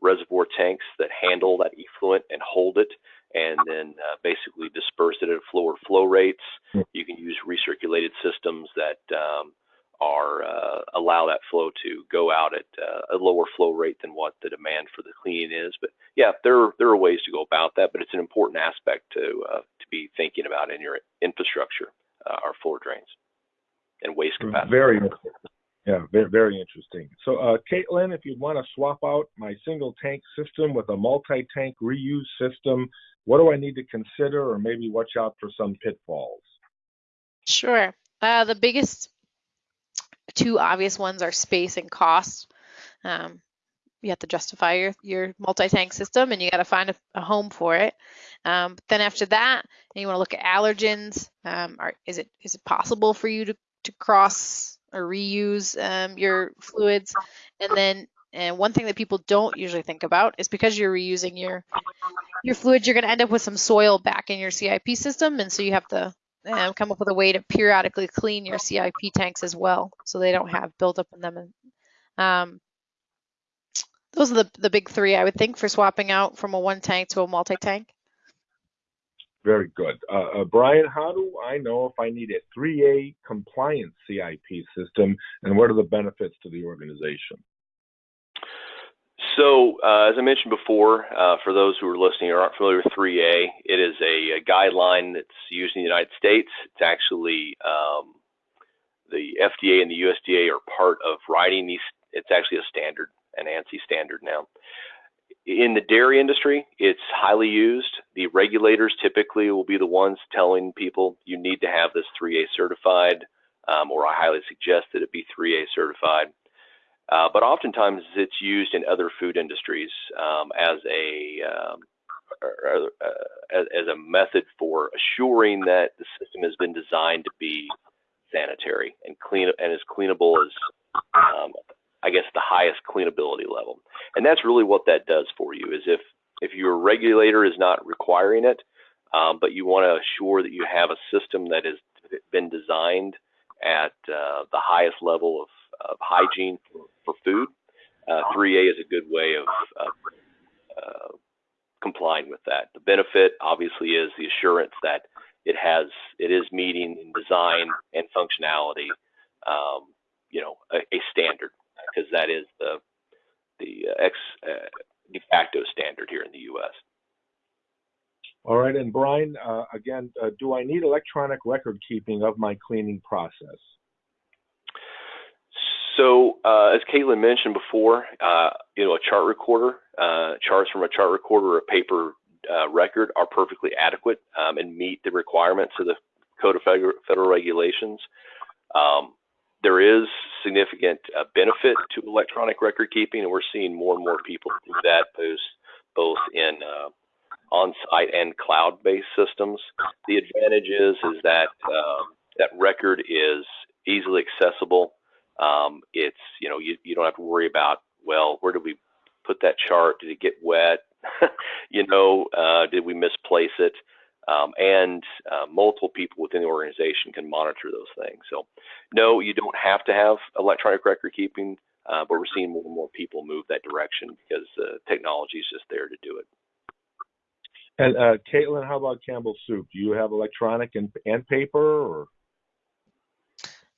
Speaker 4: reservoir tanks that handle that effluent and hold it and then uh, basically disperse it at lower flow rates. Hmm. You can use recirculated systems that um, are uh, allow that flow to go out at uh, a lower flow rate than what the demand for the cleaning is. But yeah, there there are ways to go about that, but it's an important aspect to uh, to be thinking about in your infrastructure, uh, our floor drains and waste capacity.
Speaker 1: Very yeah, very, very interesting. So, uh, Caitlin, if you'd want to swap out my single tank system with a multi tank reuse system, what do I need to consider or maybe watch out for some pitfalls?
Speaker 3: Sure. Uh, the biggest two obvious ones are space and cost. Um, you have to justify your, your multi-tank system and you got to find a, a, home for it. Um, then after that, you want to look at allergens. Um, are, is it is it possible for you to, to cross or reuse um, your fluids? And then and one thing that people don't usually think about is because you're reusing your your fluids, you're going to end up with some soil back in your CIP system, and so you have to um, come up with a way to periodically clean your CIP tanks as well, so they don't have buildup in them. Um, those are the, the big three I would think for swapping out from a one tank to a multi-tank.
Speaker 1: Very good. Uh, uh, Brian, how do I know if I need a 3A compliant CIP system and what are the benefits to the organization?
Speaker 4: So, uh, as I mentioned before, uh, for those who are listening or aren't familiar with 3A, it is a, a guideline that's used in the United States. It's actually um, the FDA and the USDA are part of writing these. It's actually a standard, an ANSI standard now. In the dairy industry, it's highly used. The regulators typically will be the ones telling people you need to have this 3A certified, um, or I highly suggest that it be 3A certified. Uh, but oftentimes it's used in other food industries um, as a um, uh, as, a method for assuring that the system has been designed to be sanitary and clean and as cleanable as um, I guess the highest cleanability level. And that's really what that does for you is if if your regulator is not requiring it, um, but you want to assure that you have a system that has been designed at uh, the highest level of of hygiene for, for food. Uh, 3A is a good way of, uh, complying with that. The benefit obviously is the assurance that it has it is meeting in design and functionality, um, you know, a, a standard because that is the the uh, ex uh, de facto standard here in the U.S.
Speaker 1: All right, and Brian, uh, again, uh, do I need electronic record keeping of my cleaning process?
Speaker 4: So, uh, as Caitlin mentioned before, uh, you know, a chart recorder, uh, charts from a chart recorder or a paper uh, record are perfectly adequate um, and meet the requirements of the Code of Federal, Regulations. Um, there is significant uh, benefit to electronic record keeping, and we're seeing more and more people do that, both both in uh, on-site and cloud-based systems. The advantage is is that um, that record is easily accessible. Um, it's you know you, you don't have to worry about well where did we put that chart? Did it get wet? [laughs] you know, uh, did we misplace it? Um, and uh, multiple people within the organization can monitor those things. So, no, you don't have to have electronic record keeping, uh, but we're seeing more and more people move that direction because uh, technology is just there to do it.
Speaker 1: And uh, Caitlin, how about Campbell Soup? Do you have electronic and, and paper, or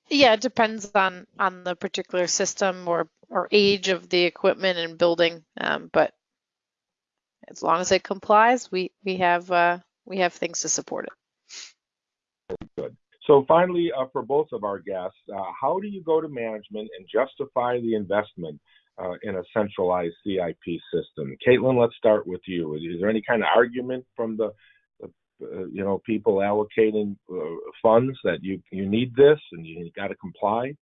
Speaker 3: Yeah, it depends on on the particular system or or age of the equipment and building. Um, but as long as it complies, we we have uh, we have things to support it.
Speaker 1: good? So finally, uh, for both of our guests, uh, how do you go to management and justify the investment uh, in a centralized CIP system? Caitlin, let's start with you. Is there any kind of argument from the uh, you know people allocating uh, funds that you you need this and you got to comply?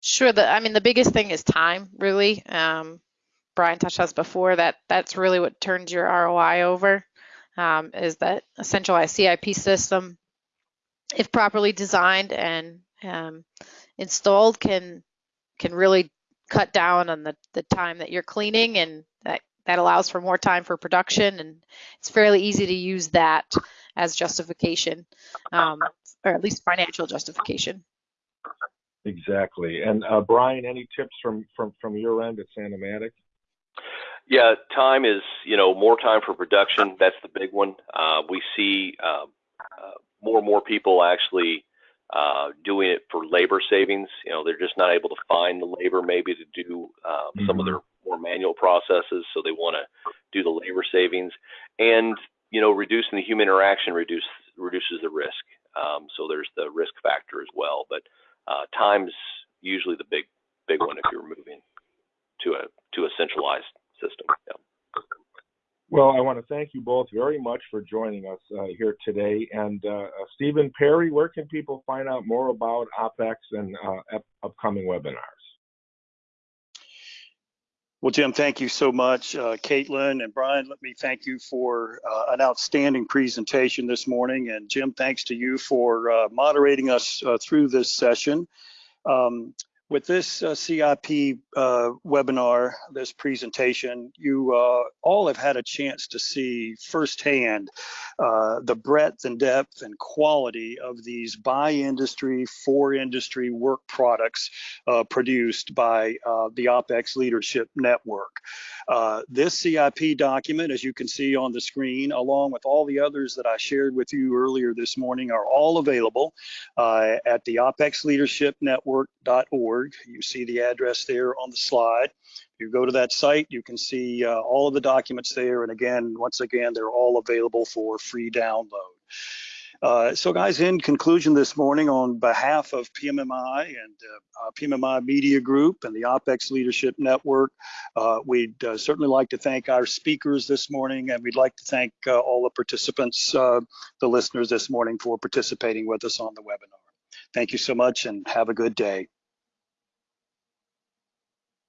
Speaker 3: Sure. The I mean the biggest thing is time, really. Um, Brian touched this before that that's really what turns your ROI over. Um, is that a centralized CIP system, if properly designed and um, installed, can can really cut down on the, the time that you're cleaning and that that allows for more time for production and it's fairly easy to use that as justification um, or at least financial justification
Speaker 1: Exactly. And uh, Brian, any tips from from from your end at Sani-Matic?
Speaker 4: Yeah, time is you know more time for production. That's the big one. Uh, we see uh, uh, more and more people actually uh, doing it for labor savings. You know, they're just not able to find the labor maybe to do um, some of their more manual processes, so they want to do the labor savings. And you know, reducing the human interaction reduce, reduces the risk. Um, so there's the risk factor as well. But uh, time's usually the big big one if you're moving to a to a centralized system. Yeah.
Speaker 1: Well, I want to thank you both very much for joining us uh, here today. And uh, Stephen Perry, where can people find out more about OPEX and uh, up- upcoming webinars?
Speaker 2: Well, Jim, thank you so much. Uh, Caitlin and Brian, let me thank you for uh, an outstanding presentation this morning. And Jim, thanks to you for uh, moderating us uh, through this session. Um, with this uh, CIP uh, webinar, this presentation, you uh, all have had a chance to see firsthand uh, the breadth and depth and quality of these by industry, for industry work products uh, produced by uh, the OPEX Leadership Network. this CIP document, as you can see on the screen, along with all the others that I shared with you earlier this morning, are all available at the You see the address there on the slide. You go to that site, you can see uh, all of the documents there. And again, once again, they're all available for free download. Uh, so guys, in conclusion this morning, on behalf of PMMI and uh, uh PMMI Media Group and the OPEX Leadership Network, uh, we'd uh, certainly like to thank our speakers this morning, and we'd like to thank uh, all the participants, the listeners this morning for participating with us on the webinar. Thank you so much and have a good day.